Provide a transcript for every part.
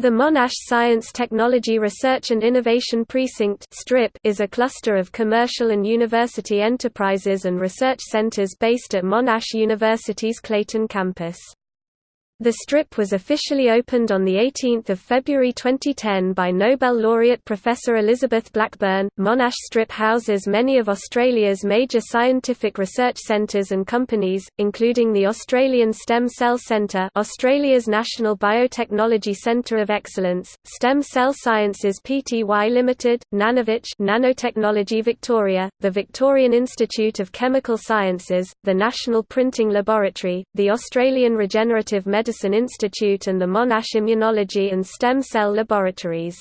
The Monash Science Technology Research and Innovation Precinct is a cluster of commercial and university enterprises and research centers based at Monash University's Clayton campus. The strip was officially opened on 18 February 2010 by Nobel laureate Professor Elizabeth Blackburn. Monash Strip houses many of Australia's major scientific research centres and companies, including the Australian Stem Cell Centre Australia's National Biotechnology Centre of Excellence, Stem Cell Sciences Pty Limited, NanoVic Nanotechnology Victoria, the Victorian Institute of Chemical Sciences, the National Printing Laboratory, the Australian Regenerative Medicine Medicine Institute and the Monash Immunology and Stem Cell Laboratories.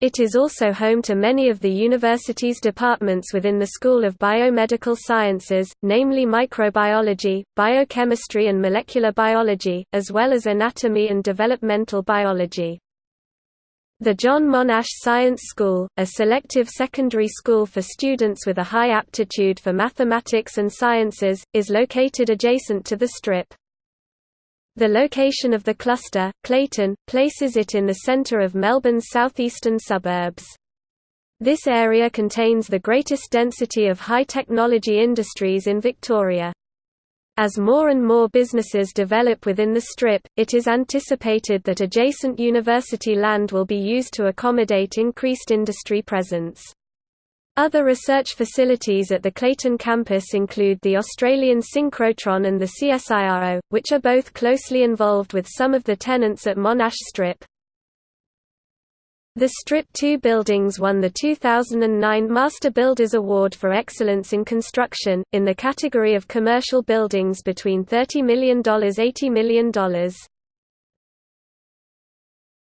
It is also home to many of the university's departments within the School of Biomedical Sciences, namely microbiology, biochemistry and molecular biology, as well as anatomy and developmental biology. The John Monash Science School, a selective secondary school for students with a high aptitude for mathematics and sciences, is located adjacent to the strip. The location of the cluster, Clayton, places it in the centre of Melbourne's southeastern suburbs. This area contains the greatest density of high-technology industries in Victoria. As more and more businesses develop within the Strip, it is anticipated that adjacent university land will be used to accommodate increased industry presence. Other research facilities at the Clayton campus include the Australian Synchrotron and the CSIRO, which are both closely involved with some of the tenants at Monash Strip. The Strip 2 buildings won the 2009 Master Builders Award for Excellence in Construction, in the category of commercial buildings between $30 million $80 million.